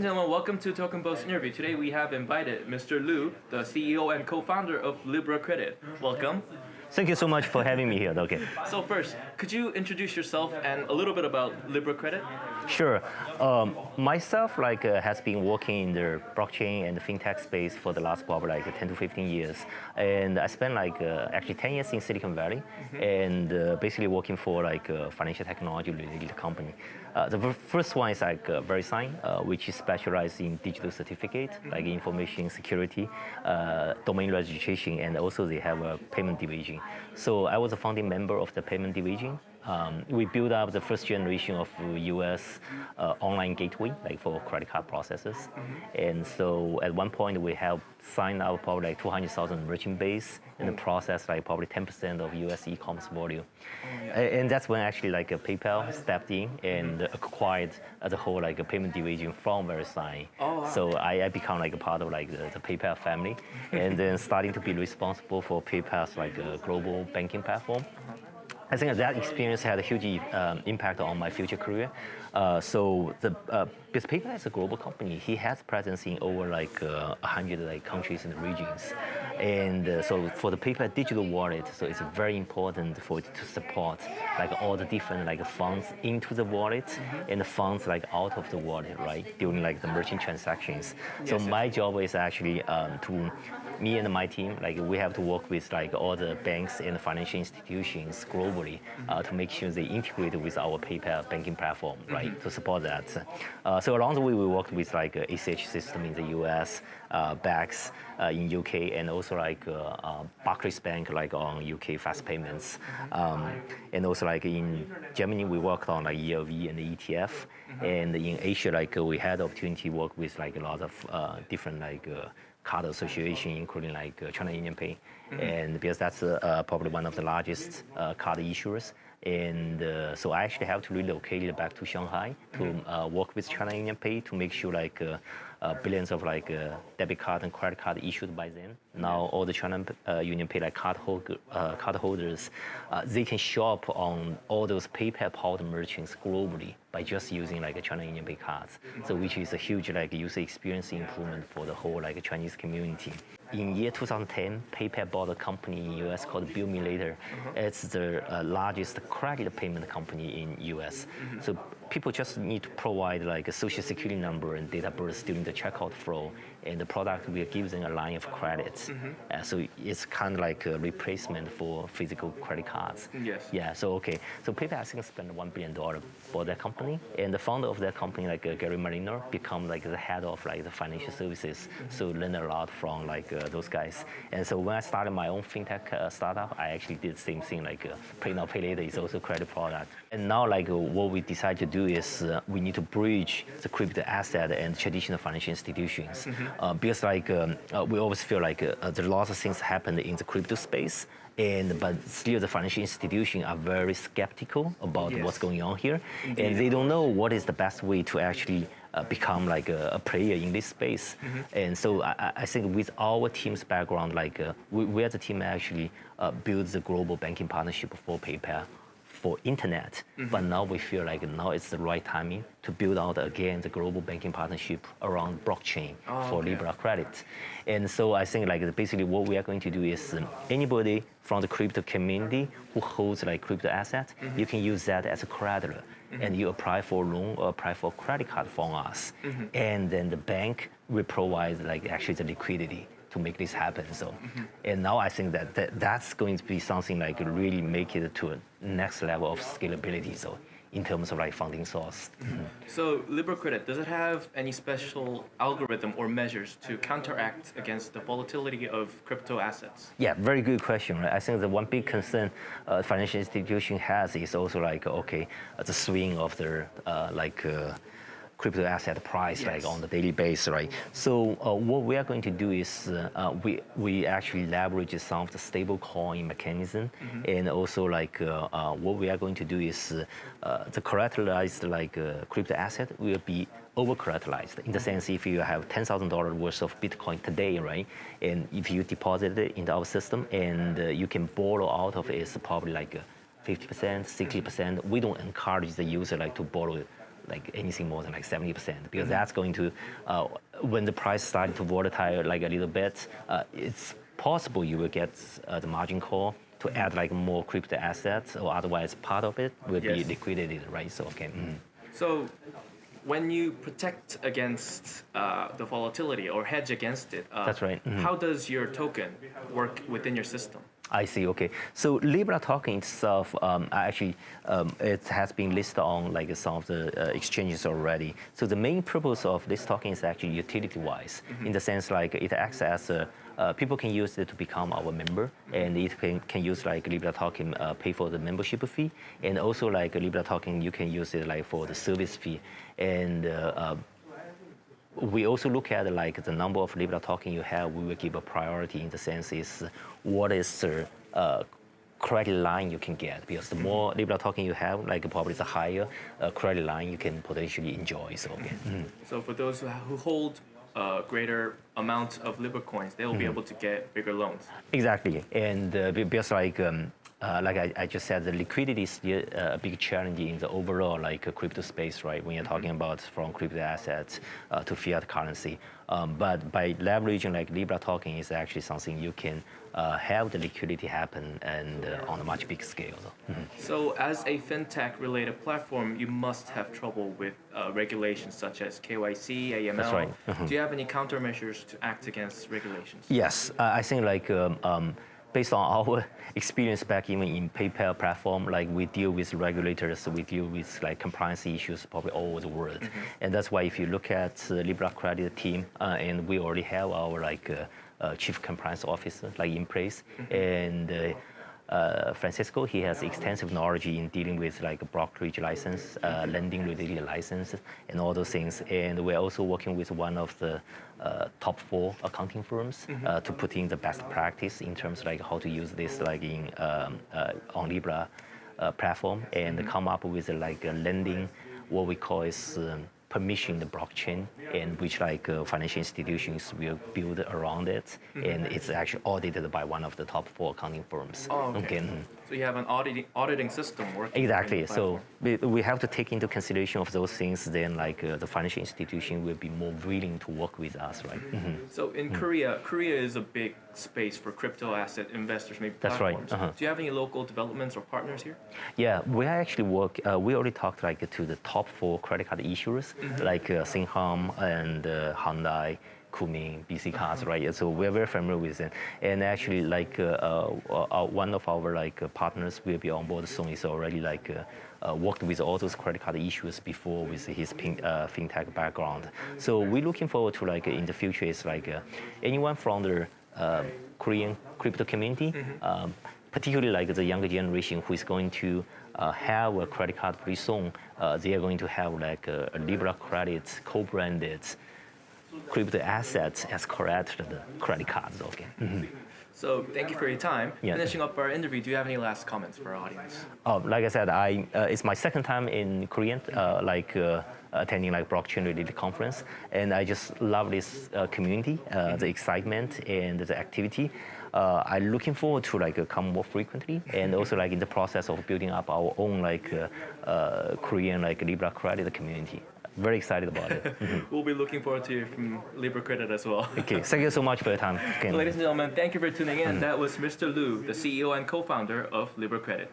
And gentlemen, welcome to Token Post interview. Today we have invited Mr. Lu, the CEO and co-founder of Libra Credit. Welcome. Thank you so much for having me here, Okay. So first, could you introduce yourself and a little bit about Libra Credit? Sure. Um, myself, like, uh, has been working in the blockchain and fintech space for the last probably like 10 to 15 years, and I spent like uh, actually 10 years in Silicon Valley, mm -hmm. and uh, basically working for like a financial technology related company. Uh, the first one is like uh, VeriSign, uh, which is specialized in digital certificate, like information security, uh, domain registration, and also they have a payment division. So I was a founding member of the payment division. Um, we built up the first generation of US uh, online gateway, like for credit card processes. Mm -hmm. And so at one point we have signed up probably like 200,000 merchant base in the process, like probably 10% of US e-commerce volume. Oh, yeah. And that's when actually like PayPal stepped in and mm -hmm. acquired the whole like a payment division from VeriSign. Oh, wow. So I, I become like a part of like the, the PayPal family and then starting to be responsible for PayPal's like a global banking platform. I think that experience had a huge um, impact on my future career. Uh, so the uh, because PayPal is a global company, he has presence in over like uh, 100 like countries and regions, and uh, so for the PayPal digital wallet, so it's very important for it to support like all the different like funds into the wallet mm -hmm. and the funds like out of the wallet, right during like the merchant transactions. So yes, my job is actually um, to me and my team, like we have to work with like all the banks and financial institutions globally uh, to make sure they integrate with our PayPal banking platform, right, mm -hmm. to support that. Uh, so along the way, we worked with like ACH system in the US, uh, banks uh, in UK, and also like uh, uh, Barclays Bank, like on UK fast payments, mm-hmm. um, and also like in Germany, we worked on like ELV and ETF, mm -hmm. and in Asia, like we had opportunity to work with like a lot of different like card association, including like uh, China UnionPay, mm -hmm. and because that's uh, probably one of the largest uh, card issuers. And uh, so I actually have to relocate it back to Shanghai to mm -hmm. work with China UnionPay to make sure like uh, billions of like uh, debit card and credit card issued by them. Now all the China uh, UnionPay like card, hold, uh, card holders, uh, they can shop on all those PayPal powered merchants globally by just using like a China UnionPay cards. So which is a huge like user experience improvement for the whole like Chinese community. In year 2010, PayPal bought a company in US called Bill Me Later. Mm -hmm. It's the uh, largest credit payment company in US. Mm -hmm. So people just need to provide like a social security number and date of birth during the checkout flow, and the product will give them a line of credits. Mm -hmm. uh, so it's kind of like a replacement for physical credit cards. Yes. Yeah. So okay. So PayPal I think spent one billion dollar for that company, and the founder of that company, like uh, Gary Marino, become like the head of like the financial services. Mm -hmm. So learn a lot from like uh, those guys. And so when I started my own fintech uh, startup, I actually did the same thing. Like uh, Pay Now Pay Later is also credit product. And now like what we decided to do is we need to bridge the crypto asset and traditional financial institutions. Mm -hmm. Uh, because like um, uh, we always feel like uh, uh, there are lots of things happen in the crypto space, and but still the financial institutions are very skeptical about yes. what's going on here, Indeed. and they don't know what is the best way to actually uh, become like a, a, player in this space. Mm -hmm. And so I, I, think with our team's background, like uh, we, we as a team actually uh, build the global banking partnership for PayPal for internet, mm -hmm. but now we feel like now it's the right timing to build out again the global banking partnership around blockchain oh, for okay. Libra Credit. And so I think like basically what we are going to do is um, anybody from the crypto community who holds like crypto asset, mm -hmm. you can use that as a creditor. Mm -hmm. And you apply for a loan or apply for a credit card from us. Mm-hmm. And then the bank will provide like actually the liquidity to make this happen. So, mm -hmm. and now I think that, that that's going to be something like really make it to a next level of scalability. So, in terms of like funding source. Mm -hmm. So Libra Credit, does it have any special algorithm or measures to counteract against the volatility of crypto assets? Yeah, very good question. Right? I think the one big concern uh, financial institution has is also like, okay, uh, the swing of their uh, like uh, crypto asset price yes. like on the daily basis, right? So uh, what we are going to do is uh, uh we we actually leverage some of the stable coin mechanism, mm -hmm. and also like uh, uh, what we are going to do is the collateralized like crypto asset will be over collateralized in the mm-hmm. sense if you have ten thousand dollars worth of Bitcoin today, right, and if you deposit it into our system and you can borrow out of it, it's probably like 50%, 60%. We don't encourage the user like to borrow like anything more than like 70% because that's going to, uh, when the price started to volatile like a little bit, uh, it's possible you will get uh, the margin call to add like more crypto assets or otherwise part of it will be liquidated, right? So, okay. mhm. So, when you protect against uh, the volatility or hedge against it, uh, That's right, mhm. How does your token work within your system? I see. Okay. So Libra token itself, um, actually, um, it has been listed on like some of the uh, exchanges already. So the main purpose of this token is actually utility-wise, in the sense like it acts as a uh, people can use it to become our member, and it can, can use like Libra token uh, pay for the membership fee, and also like Libra token you can use it like for the service fee, and uh, uh, we also look at like the number of Libra token you have. We will give a priority in the sense is what is the uh, credit line you can get because the more Libra token you have, like probably the higher uh, credit line you can potentially enjoy. So okay. Mhm. So, for those who, who hold a greater amount of Libra coins, they will be able to get bigger loans. Exactly, and uh, because like um, uh, like I, I just said, the liquidity is still uh, a big challenge in the overall like uh, crypto space, right? When you're talking about from crypto assets uh, to fiat currency, um, but by leveraging like Libra token is actually something you can uh, have the liquidity happen and uh, on a much big scale. So. Mhm. So, as a fintech related platform, you must have trouble with uh, regulations such as KYC, AML. That's right. Mhm. Do you have any countermeasures to act against regulations? Yes, uh, I think like um, um, based on our experience back even in PayPal platform, like we deal with regulators, we deal with like compliance issues probably all over the world, and that's why if you look at the Libra Credit team, uh, and we already have our like uh, uh, chief compliance officer like in place, and. Uh, Francisco, he has extensive knowledge in dealing with like brokerage license, uh, lending related license, and all those things. And we're also working with one of the uh, top four accounting firms uh, to put in the best practice in terms of like how to use this like in um, uh, on Libra uh, platform and come up with like a lending, what we call is. Um, permission the blockchain and which like uh, financial institutions will build around it and it's actually audited by one of the top four accounting firms Oh, okay. mhm. So, you have an auditing, auditing system working. Exactly. So we, we have to take into consideration of those things. Then, like uh, the financial institution will be more willing to work with us, right? Mhm. So in Korea, Korea is a big space for crypto asset investors, maybe That's right, platforms. uh-huh. Do you have any local developments or partners here? Yeah, we actually work. Uh, we already talked like to the top four credit card issuers, like uh, Shinhan and uh, Hyundai. Kookmin, BC Cards, right? So we're very familiar with them. And actually, like uh, uh, uh, one of our like uh, partners will be on board soon. Is already like uh, uh, worked with all those credit card issues before with his pin, uh, fintech background. So we're looking forward to like in the future is like uh, anyone from the um Korean crypto community, um, particularly like the younger generation who is going to uh, have a credit card pretty soon. Uh, they are going to have like a, a Libra credit co-branded crypto assets as corrected credit cards. Okay. So thank you for your time. Yeah. Finishing up our interview, do you have any last comments for our audience? Uh, like I said, I uh, it's my second time in Korean, uh, like uh, attending like blockchain related conference, and I just love this uh, community, uh, the excitement and the activity. Uh, I'm looking forward to like come more frequently, and also like in the process of building up our own like uh, uh, Korean like Libra credit community. Very excited about it. Mhm. We'll be looking forward to hear from Libra Credit as well. Okay, thank you so much for your time. Ladies and gentlemen, thank you for tuning in. That was Mr. Lu, the CEO and co-founder of Libra Credit.